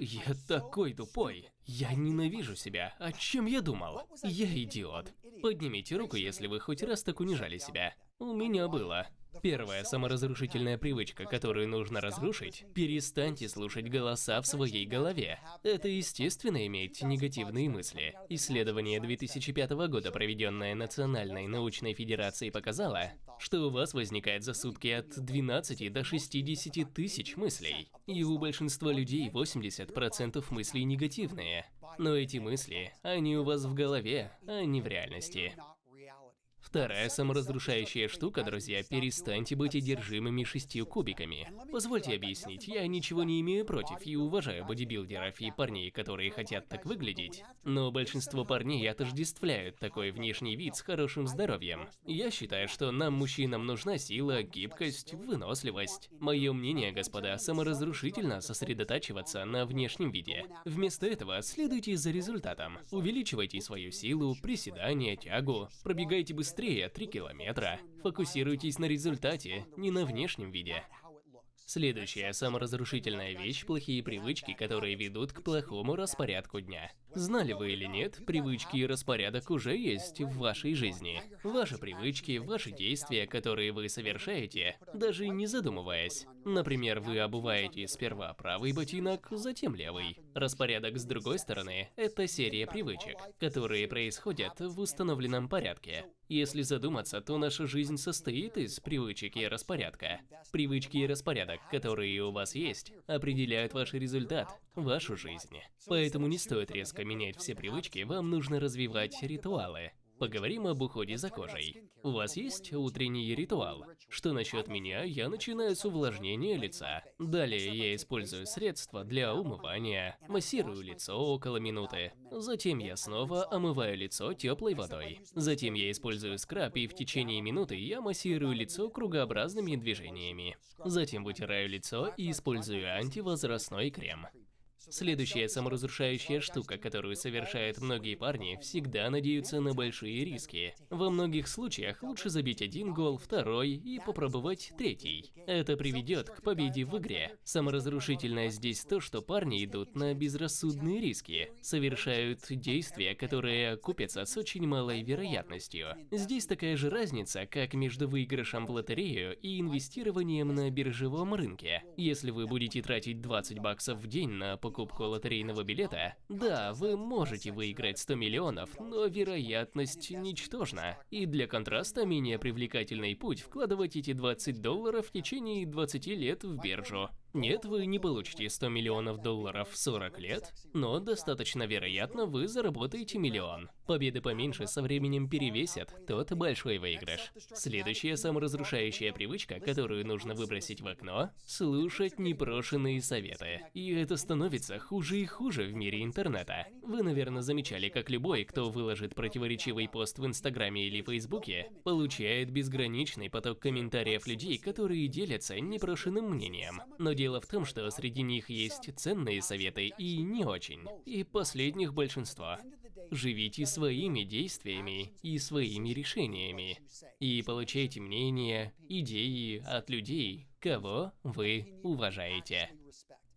Я такой тупой. Я ненавижу себя. О чем я думал? Я идиот. Поднимите руку, если вы хоть раз так унижали себя. У меня было. Первая саморазрушительная привычка, которую нужно разрушить – перестаньте слушать голоса в своей голове. Это естественно иметь негативные мысли. Исследование 2005 года, проведенное Национальной научной федерацией, показало, что у вас возникает за сутки от 12 до 60 тысяч мыслей. И у большинства людей 80% мыслей негативные. Но эти мысли, они у вас в голове, а не в реальности. Вторая саморазрушающая штука, друзья, перестаньте быть одержимыми шестью кубиками. Позвольте объяснить, я ничего не имею против и уважаю бодибилдеров и парней, которые хотят так выглядеть. Но большинство парней отождествляют такой внешний вид с хорошим здоровьем. Я считаю, что нам, мужчинам, нужна сила, гибкость, выносливость. Мое мнение, господа, саморазрушительно сосредотачиваться на внешнем виде. Вместо этого следуйте за результатом. Увеличивайте свою силу, приседания, тягу, пробегайте быстрее быстрее 3 километра. Фокусируйтесь на результате, не на внешнем виде. Следующая саморазрушительная вещь – плохие привычки, которые ведут к плохому распорядку дня. Знали вы или нет, привычки и распорядок уже есть в вашей жизни. Ваши привычки, ваши действия, которые вы совершаете, даже не задумываясь. Например, вы обуваете сперва правый ботинок, затем левый. Распорядок с другой стороны – это серия привычек, которые происходят в установленном порядке. Если задуматься, то наша жизнь состоит из привычек и распорядка. Привычки и распорядок, которые у вас есть, определяют ваш результат, вашу жизнь. Поэтому не стоит резко менять все привычки, вам нужно развивать ритуалы. Поговорим об уходе за кожей. У вас есть утренний ритуал? Что насчет меня, я начинаю с увлажнения лица. Далее я использую средства для умывания, массирую лицо около минуты. Затем я снова омываю лицо теплой водой. Затем я использую скраб и в течение минуты я массирую лицо кругообразными движениями. Затем вытираю лицо и использую антивозрастной крем. Следующая саморазрушающая штука, которую совершают многие парни, всегда надеются на большие риски. Во многих случаях лучше забить один гол, второй и попробовать третий. Это приведет к победе в игре. Саморазрушительное здесь то, что парни идут на безрассудные риски, совершают действия, которые купятся с очень малой вероятностью. Здесь такая же разница, как между выигрышем в лотерею и инвестированием на биржевом рынке. Если вы будете тратить 20 баксов в день на покупку покупку лотерейного билета, да, вы можете выиграть 100 миллионов, но вероятность ничтожна. И для контраста менее привлекательный путь вкладывать эти 20 долларов в течение 20 лет в биржу. Нет, вы не получите 100 миллионов долларов в 40 лет, но достаточно вероятно вы заработаете миллион. Победы поменьше со временем перевесят тот большой выигрыш. Следующая саморазрушающая привычка, которую нужно выбросить в окно – слушать непрошенные советы. И это становится хуже и хуже в мире интернета. Вы, наверное, замечали, как любой, кто выложит противоречивый пост в Инстаграме или Фейсбуке, получает безграничный поток комментариев людей, которые делятся непрошенным мнением. Но Дело в том, что среди них есть ценные советы и не очень. И последних большинство. Живите своими действиями и своими решениями. И получайте мнения, идеи от людей, кого вы уважаете.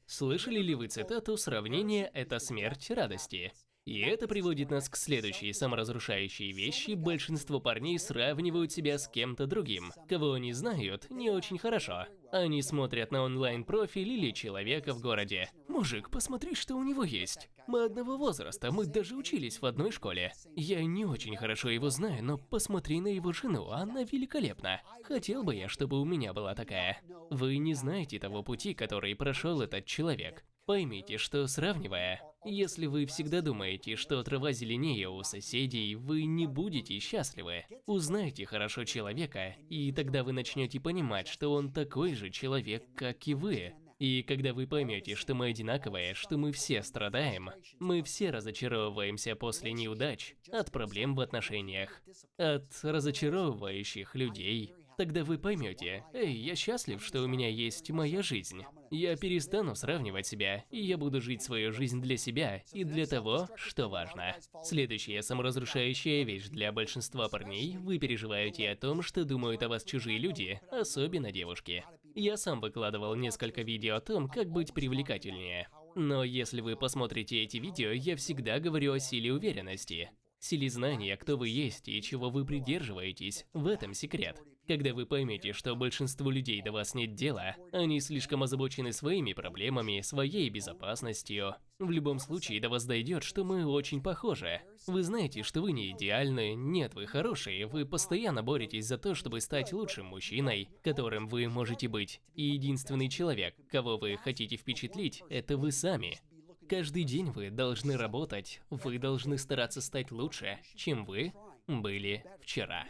Слышали ли вы цитату «Сравнение – это смерть радости»? И это приводит нас к следующей саморазрушающей вещи. Большинство парней сравнивают себя с кем-то другим, кого они знают не очень хорошо. Они смотрят на онлайн-профиль или человека в городе. Мужик, посмотри, что у него есть. Мы одного возраста, мы даже учились в одной школе. Я не очень хорошо его знаю, но посмотри на его жену, она великолепна. Хотел бы я, чтобы у меня была такая. Вы не знаете того пути, который прошел этот человек. Поймите, что сравнивая, если вы всегда думаете, что трава зеленее у соседей, вы не будете счастливы. Узнайте хорошо человека, и тогда вы начнете понимать, что он такой же человек, как и вы. И когда вы поймете, что мы одинаковые, что мы все страдаем, мы все разочаровываемся после неудач, от проблем в отношениях, от разочаровывающих людей, Тогда вы поймете, эй, я счастлив, что у меня есть моя жизнь. Я перестану сравнивать себя, и я буду жить свою жизнь для себя и для того, что важно. Следующая саморазрушающая вещь для большинства парней – вы переживаете о том, что думают о вас чужие люди, особенно девушки. Я сам выкладывал несколько видео о том, как быть привлекательнее. Но если вы посмотрите эти видео, я всегда говорю о силе уверенности. Силе знания, кто вы есть и чего вы придерживаетесь, в этом секрет. Когда вы поймете, что большинству людей до вас нет дела, они слишком озабочены своими проблемами, своей безопасностью. В любом случае до вас дойдет, что мы очень похожи. Вы знаете, что вы не идеальны, нет, вы хорошие, вы постоянно боретесь за то, чтобы стать лучшим мужчиной, которым вы можете быть. И единственный человек, кого вы хотите впечатлить, это вы сами. Каждый день вы должны работать, вы должны стараться стать лучше, чем вы были вчера.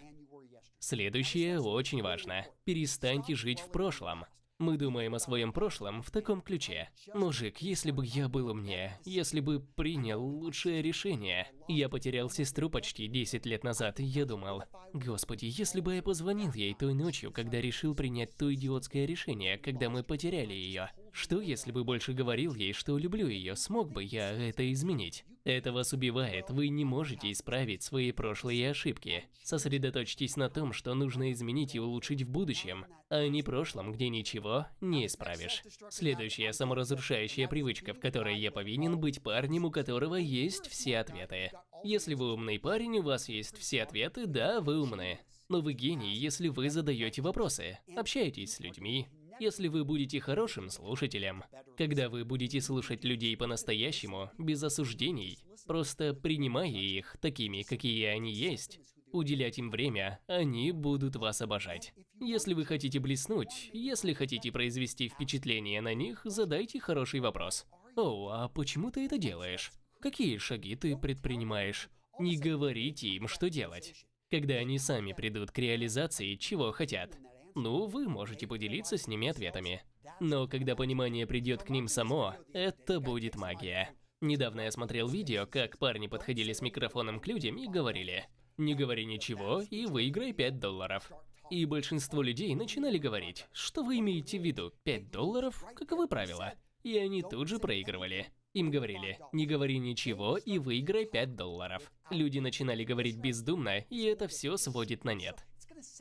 Следующее очень важно. Перестаньте жить в прошлом. Мы думаем о своем прошлом в таком ключе. Мужик, если бы я был умнее, если бы принял лучшее решение. Я потерял сестру почти 10 лет назад, и я думал, господи, если бы я позвонил ей той ночью, когда решил принять то идиотское решение, когда мы потеряли ее. Что если бы больше говорил ей, что люблю ее, смог бы я это изменить? Это вас убивает, вы не можете исправить свои прошлые ошибки. Сосредоточьтесь на том, что нужно изменить и улучшить в будущем, а не прошлом, где ничего не исправишь. Следующая саморазрушающая привычка, в которой я повинен быть парнем, у которого есть все ответы. Если вы умный парень, у вас есть все ответы, да, вы умны. Но вы гений, если вы задаете вопросы, общаетесь с людьми, если вы будете хорошим слушателем, когда вы будете слушать людей по-настоящему, без осуждений, просто принимая их такими, какие они есть, уделять им время, они будут вас обожать. Если вы хотите блеснуть, если хотите произвести впечатление на них, задайте хороший вопрос. «О, а почему ты это делаешь? Какие шаги ты предпринимаешь?» Не говорите им, что делать. Когда они сами придут к реализации, чего хотят, ну, вы можете поделиться с ними ответами. Но когда понимание придет к ним само, это будет магия. Недавно я смотрел видео, как парни подходили с микрофоном к людям и говорили «Не говори ничего и выиграй 5 долларов». И большинство людей начинали говорить, что вы имеете в виду, 5 долларов, каковы правила? И они тут же проигрывали. Им говорили, не говори ничего и выиграй 5 долларов. Люди начинали говорить бездумно, и это все сводит на нет.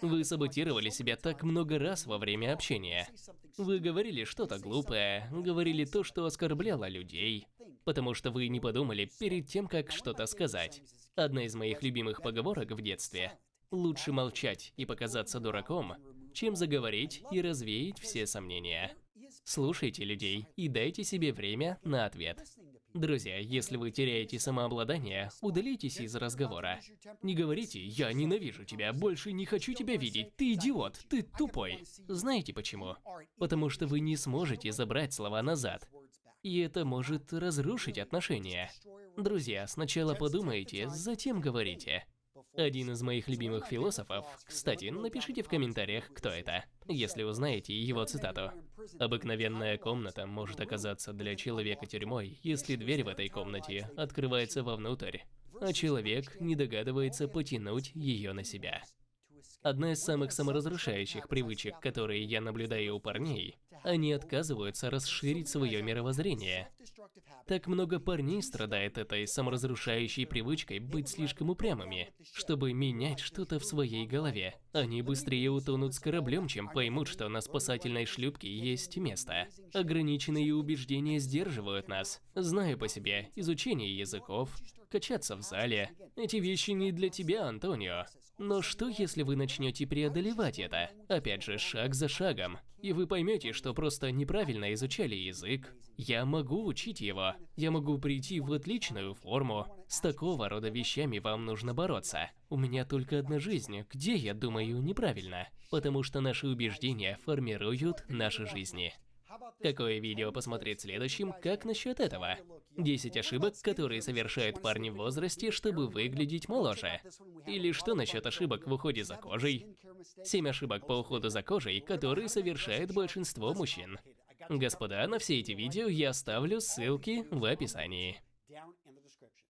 Вы саботировали себя так много раз во время общения. Вы говорили что-то глупое, говорили то, что оскорбляло людей, потому что вы не подумали перед тем, как что-то сказать. Одна из моих любимых поговорок в детстве – лучше молчать и показаться дураком, чем заговорить и развеять все сомнения. Слушайте людей и дайте себе время на ответ. Друзья, если вы теряете самообладание, удалитесь из разговора. Не говорите «я ненавижу тебя, больше не хочу тебя видеть, ты идиот, ты тупой». Знаете почему? Потому что вы не сможете забрать слова назад. И это может разрушить отношения. Друзья, сначала подумайте, затем говорите. Один из моих любимых философов, кстати, напишите в комментариях, кто это, если узнаете его цитату. Обыкновенная комната может оказаться для человека тюрьмой, если дверь в этой комнате открывается вовнутрь, а человек не догадывается потянуть ее на себя. Одна из самых саморазрушающих привычек, которые я наблюдаю у парней, они отказываются расширить свое мировоззрение. Так много парней страдает этой саморазрушающей привычкой быть слишком упрямыми, чтобы менять что-то в своей голове. Они быстрее утонут с кораблем, чем поймут, что на спасательной шлюпке есть место. Ограниченные убеждения сдерживают нас. Знаю по себе, изучение языков, качаться в зале. Эти вещи не для тебя, Антонио. Но что, если вы начнете преодолевать это? Опять же, шаг за шагом. И вы поймете, что просто неправильно изучали язык. Я могу учить его. Я могу прийти в отличную форму. С такого рода вещами вам нужно бороться. У меня только одна жизнь, где я думаю неправильно. Потому что наши убеждения формируют наши жизни. Какое видео посмотреть следующим, как насчет этого? 10 ошибок, которые совершают парни в возрасте, чтобы выглядеть моложе. Или что насчет ошибок в уходе за кожей? 7 ошибок по уходу за кожей, которые совершает большинство мужчин. Господа, на все эти видео я оставлю ссылки в описании.